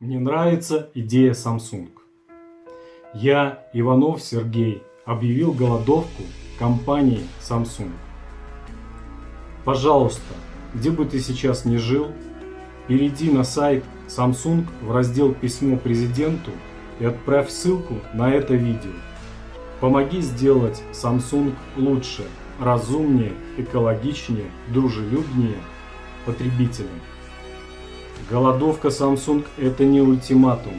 Мне нравится идея Samsung. Я, Иванов Сергей, объявил голодовку компании Samsung. Пожалуйста, где бы ты сейчас ни жил, перейди на сайт Samsung в раздел «Письмо президенту» и отправь ссылку на это видео. Помоги сделать Samsung лучше, разумнее, экологичнее, дружелюбнее потребителям. Голодовка Samsung это не ультиматум,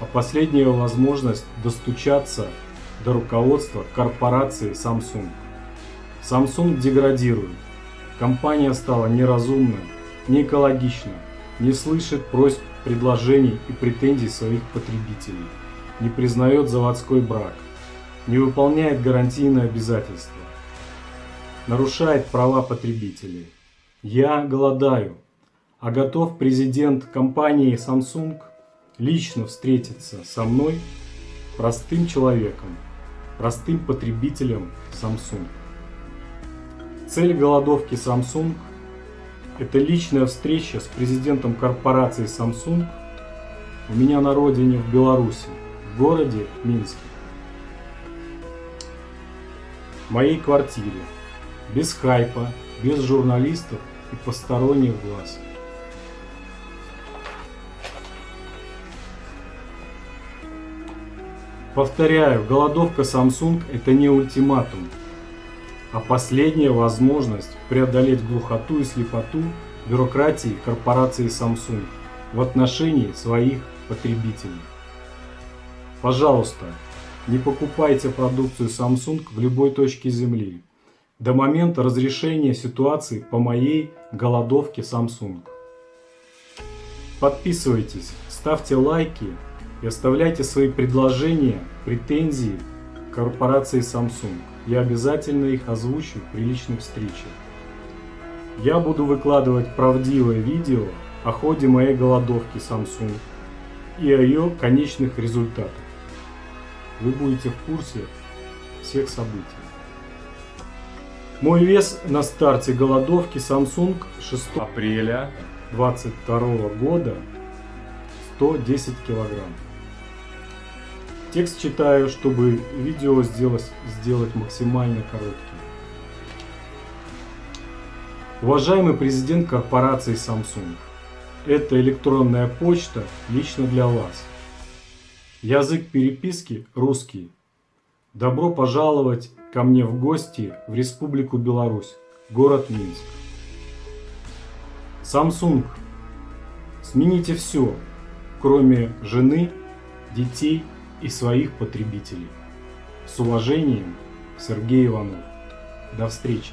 а последняя возможность достучаться до руководства корпорации Samsung. Samsung деградирует. Компания стала неразумной, не экологичной, не слышит просьб, предложений и претензий своих потребителей, не признает заводской брак, не выполняет гарантийные обязательства, нарушает права потребителей. Я голодаю, а готов президент компании Samsung лично встретиться со мной, простым человеком, простым потребителем Samsung. Цель голодовки Samsung – это личная встреча с президентом корпорации Samsung у меня на родине в Беларуси, в городе Минске. В моей квартире, без хайпа, без журналистов и посторонних глаз. Повторяю, голодовка Samsung это не ультиматум, а последняя возможность преодолеть глухоту и слепоту бюрократии корпорации Samsung в отношении своих потребителей. Пожалуйста, не покупайте продукцию Samsung в любой точке Земли до момента разрешения ситуации по моей голодовке Samsung. Подписывайтесь, ставьте лайки и оставляйте свои предложения, претензии корпорации Samsung. Я обязательно их озвучу при личной встрече. Я буду выкладывать правдивое видео о ходе моей голодовки Samsung и о ее конечных результатах. Вы будете в курсе всех событий. Мой вес на старте голодовки Samsung 6 апреля 2022 года 110 килограмм. Текст читаю, чтобы видео сделать, сделать максимально коротким. Уважаемый президент корпорации Samsung, это электронная почта лично для вас. Язык переписки русский. Добро пожаловать ко мне в гости в Республику Беларусь, город Минск. Samsung, смените все, кроме жены, детей и своих потребителей. С уважением, Сергей Иванов. До встречи!